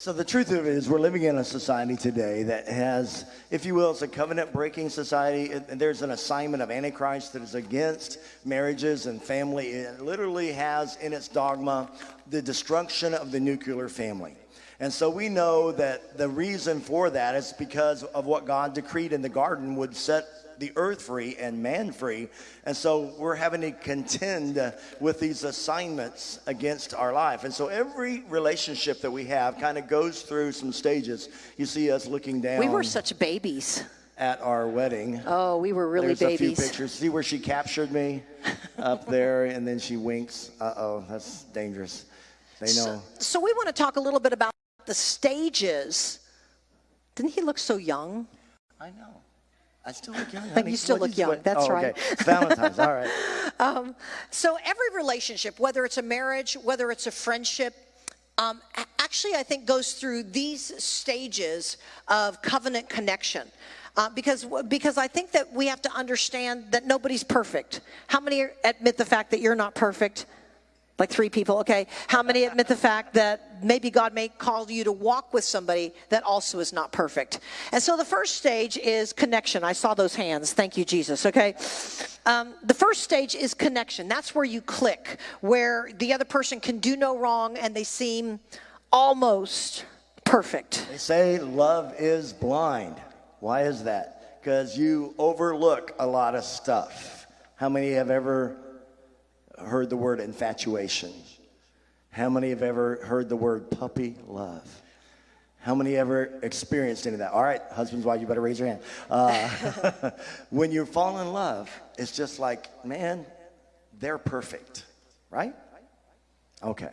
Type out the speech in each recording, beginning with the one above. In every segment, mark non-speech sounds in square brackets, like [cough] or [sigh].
So the truth of it is, we're living in a society today that has, if you will, it's a covenant-breaking society. There's an assignment of Antichrist that is against marriages and family. It literally has in its dogma the destruction of the nuclear family. And so we know that the reason for that is because of what God decreed in the garden would set the earth free and man free. And so we're having to contend with these assignments against our life. And so every relationship that we have kind of goes through some stages. You see us looking down We were such babies. at our wedding. Oh, we were really There's a few pictures. See where she captured me up there and then she winks. Uh oh, that's dangerous. They know. So we want to talk a little bit about the stages. Didn't he look so young? I know. I still look young. you honey. still What look young. what- That's oh, right. Okay. [laughs] Valentine's. All right. So every relationship, whether it's a marriage, whether it's a friendship, um, actually, I think goes through these stages of covenant connection. Uh, because because I think that we have to understand that nobody's perfect. How many admit the fact that you're not perfect? Like three people, okay. How many admit the fact that maybe God may call you to walk with somebody that also is not perfect? And so the first stage is connection. I saw those hands. Thank you, Jesus, okay. Um, the first stage is connection. That's where you click, where the other person can do no wrong and they seem almost perfect. They say love is blind. Why is that? Because you overlook a lot of stuff. How many have ever heard the word infatuation? How many have ever heard the word puppy love? How many ever experienced any of that? All right, husbands, why you better raise your hand. Uh, [laughs] when you fall in love, it's just like, man, they're perfect, right? Okay.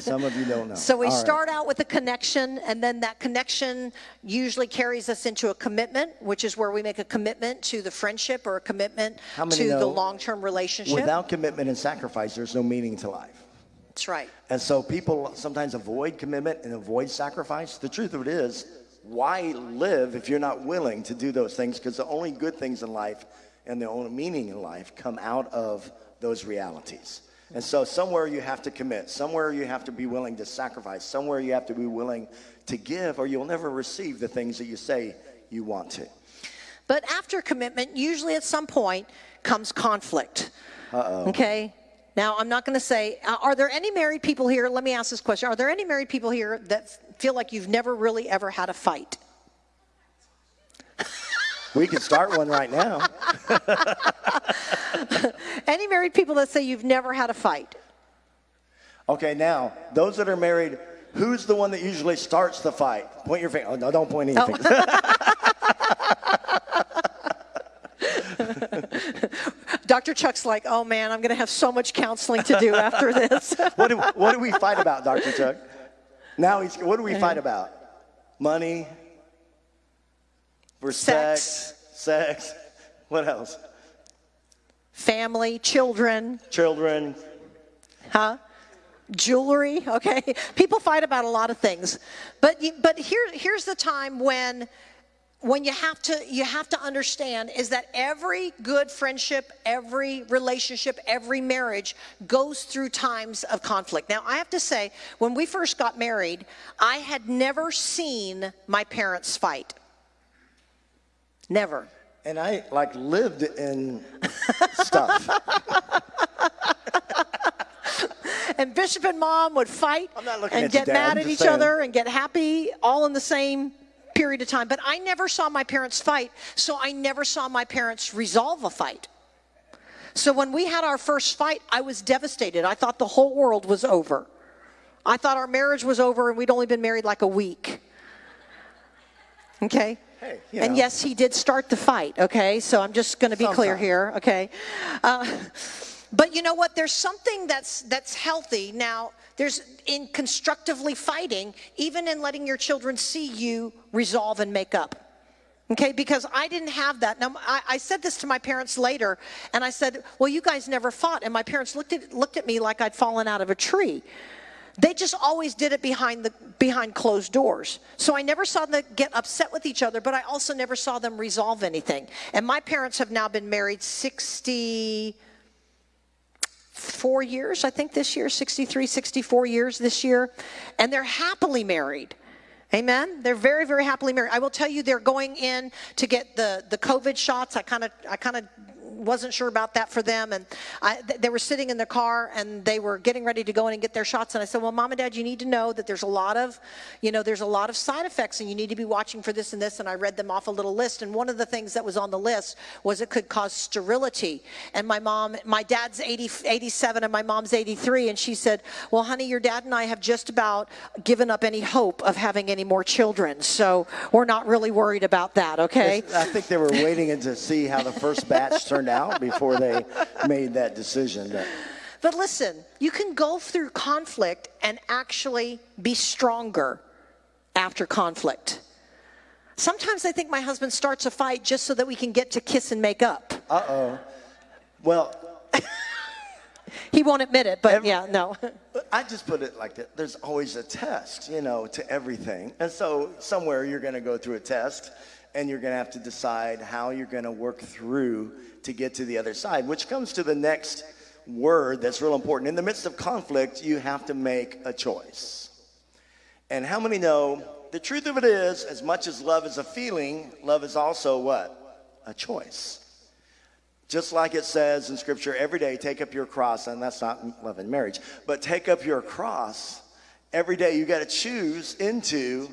Some of you don't know. [laughs] So we All right. start out with a connection, and then that connection usually carries us into a commitment, which is where we make a commitment to the friendship or a commitment to the long term relationship. Without commitment and sacrifice, there's no meaning to life. That's right. And so people sometimes avoid commitment and avoid sacrifice. The truth of it is, why live if you're not willing to do those things? Because the only good things in life and the only meaning in life come out of those realities. And so somewhere you have to commit, somewhere you have to be willing to sacrifice, somewhere you have to be willing to give, or you'll never receive the things that you say you want to. But after commitment, usually at some point comes conflict. Uh-oh. Okay? Now, I'm not going to say, uh, are there any married people here? Let me ask this question. Are there any married people here that feel like you've never really ever had a fight? We can start one right now. [laughs] Any married people that say you've never had a fight? Okay, now, those that are married, who's the one that usually starts the fight? Point your finger. Oh, no, don't point anything. Oh. [laughs] Dr. Chuck's like, oh man, I'm going to have so much counseling to do after this. [laughs] what, do, what do we fight about, Dr. Chuck? Now, he's, what do we fight about? Money? For Sex. sex? Sex? What else? Family, children, Children? huh? Jewelry, okay? People fight about a lot of things. But, you- but here, here's the time when when you have to you have to understand is that every good friendship every relationship every marriage goes through times of conflict now i have to say when we first got married i had never seen my parents fight never. And I like lived in stuff. [laughs] and bishop and mom would fight I'm not looking and get mad at each saying. other and get happy all in the same period of time. But i never saw my parents fight so i never saw my parents resolve a fight. So when we had our first fight i was devastated. I thought the whole world was over. I thought our marriage was over and we'd only been married like a week. Okay Hey, and know. yes he did start the fight okay? So i'm just going to be clear here okay? Uh, but you know what? There's something that's that's healthy. Now there's in constructively fighting even in letting your children see you resolve and make up Okay, because I didn't have that. Now, I, I said this to my parents later, and I said, "Well, you guys never fought," and my parents looked at looked at me like I'd fallen out of a tree. They just always did it behind the behind closed doors. So I never saw them get upset with each other, but I also never saw them resolve anything. And my parents have now been married 60 64 years, I think this year, 63, 64 years this year, and they're happily married. Amen. They're very, very happily married. I will tell you, they're going in to get the the COVID shots. I kind of, I kind of wasn't sure about that for them. And I, they were sitting in the car and they were getting ready to go in and get their shots. And I said, well, mom and dad, you need to know that there's a lot of, you know, there's a lot of side effects and you need to be watching for this and this. And I read them off a little list. And one of the things that was on the list was it could cause sterility. And my mom, my dad's 80, 87 and my mom's 83. And she said, well, honey, your dad and I have just about given up any hope of having any more children. So we're not really worried about that. Okay. I think they were waiting to see how the first batch turned out before they [laughs] made that decision. But But listen, you can go through conflict and actually be stronger after conflict. Sometimes I think my husband starts a fight just so that we can get to kiss and make up. Uh-oh. Well, [laughs] He won't admit it, but Every- yeah, no. [laughs] I just put it like that. There's always a test, you know, to everything. And so somewhere you're going to go through a test and you're going to have to decide how you're going to work through to get to the other side, which comes to the next word that's real important. In the midst of conflict, you have to make a choice. And how many know the truth of it is, as much as love is a feeling, love is also what? A choice. Just like it says in scripture, every day take up your cross, and that's not love and marriage, but take up your cross. Every day you got to choose into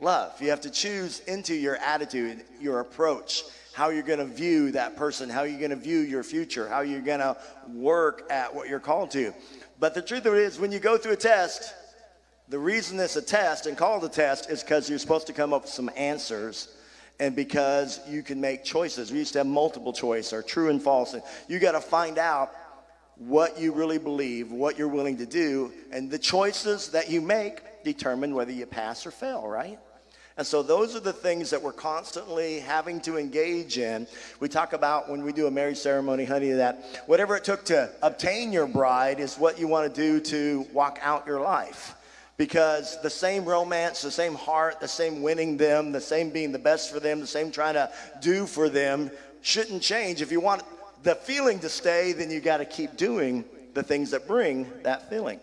love. You have to choose into your attitude, your approach, how you're going to view that person, how you're going to view your future, how you're going to work at what you're called to. But the truth of it is, when you go through a test, the reason it's a test and called a test is because you're supposed to come up with some answers and because you can make choices. We used to have multiple choice or true and false. And you got to find out what you really believe, what you're willing to do, and the choices that you make determine whether you pass or fail, right? And so those are the things that we're constantly having to engage in. We talk about when we do a marriage ceremony, honey, that whatever it took to obtain your bride is what you want to do to walk out your life because the same romance, the same heart, the same winning them, the same being the best for them, the same trying to do for them shouldn't change. If you want the feeling to stay, then you got to keep doing the things that bring that feeling.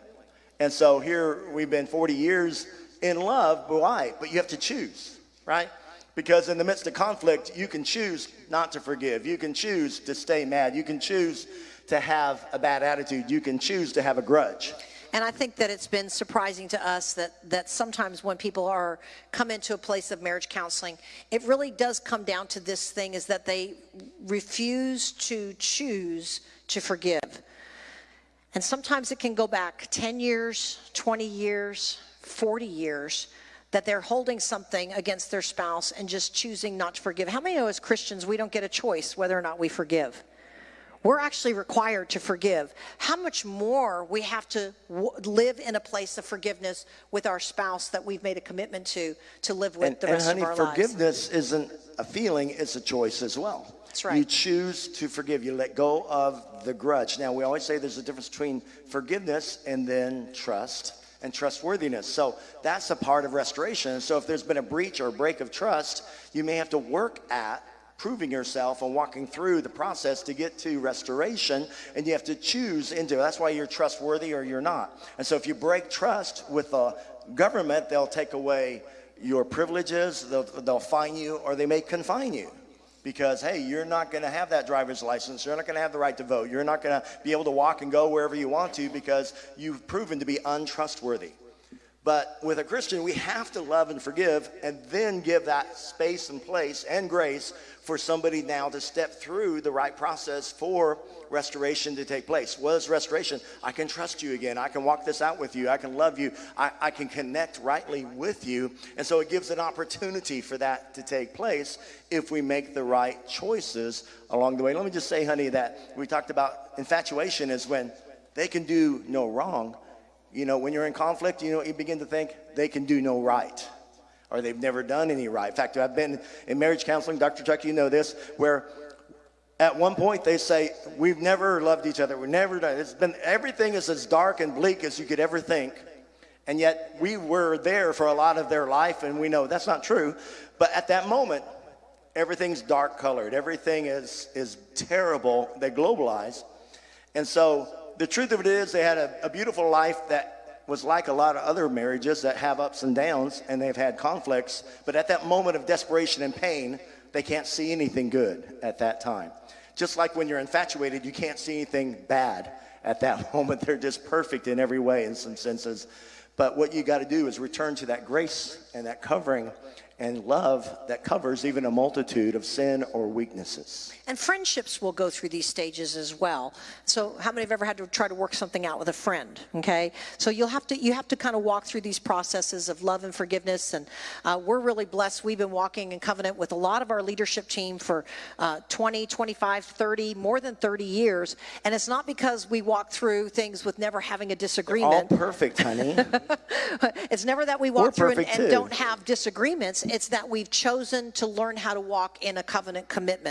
And so here we've been 40 years in love, but why? But you have to choose, right? Because in the midst of conflict, you can choose not to forgive. You can choose to stay mad. You can choose to have a bad attitude. You can choose to have a grudge. And I think that it's been surprising to us that, that sometimes when people are come into a place of marriage counseling, it really does come down to this thing is that they refuse to choose to forgive. And sometimes it can go back 10 years, 20 years, 40 years that they're holding something against their spouse and just choosing not to forgive. How many know as Christians we don't get a choice whether or not we forgive? We're actually required to forgive. How much more we have to w- live in a place of forgiveness with our spouse that we've made a commitment to to live with And, the and rest honey, of our lives. forgiveness isn't a feeling, it's a choice as well. That's right. You choose to forgive. You let go of the grudge. Now, we always say there's a difference between forgiveness and then trust and trustworthiness. So that's a part of restoration. So if there's been a breach or a break of trust, you may have to work at proving yourself and walking through the process to get to restoration and you have to choose into it. that's why you're trustworthy or you're not and so if you break trust with the government they'll take away your privileges they'll, they'll fine you or they may confine you because hey you're not going to have that driver's license you're not going to have the right to vote you're not going to be able to walk and go wherever you want to because you've proven to be untrustworthy but with a Christian, we have to love and forgive and then give that space and place and grace for somebody now to step through the right process for restoration to take place. What is restoration? I can trust you again. I can walk this out with you. I can love you. I, I can connect rightly with you. And so it gives an opportunity for that to take place if we make the right choices along the way. Let me just say, honey, that we talked about infatuation is when they can do no wrong you know, when you're in conflict, you know, you begin to think they can do no right or they've never done any right. In fact, I've been in marriage counseling, Dr. Chuck, you know this, where at one point they say, We've never loved each other. We've never done it's been everything is as dark and bleak as you could ever think. And yet we were there for a lot of their life, and we know that's not true. But at that moment, everything's dark colored, everything is is terrible. They globalize. And so the truth of it is, they had a, a beautiful life that was like a lot of other marriages that have ups and downs and they've had conflicts. But at that moment of desperation and pain, they can't see anything good at that time. Just like when you're infatuated, you can't see anything bad at that [laughs] moment. They're just perfect in every way, in some senses. But what you got to do is return to that grace and that covering and love that covers even a multitude of sin or weaknesses. And friendships will go through these stages as well. So, how many have ever had to try to work something out with a friend? Okay, so you'll have to you have to kind of walk through these processes of love and forgiveness. And uh, we're really blessed. We've been walking in covenant with a lot of our leadership team for uh, 20, 25, 30, more than 30 years. And it's not because we walk through things with never having a disagreement. All disagreement. perfect, honey. [laughs] It's never that we We're walk through and, and don't have disagreements. It's that we've chosen to learn how to walk in a covenant commitment.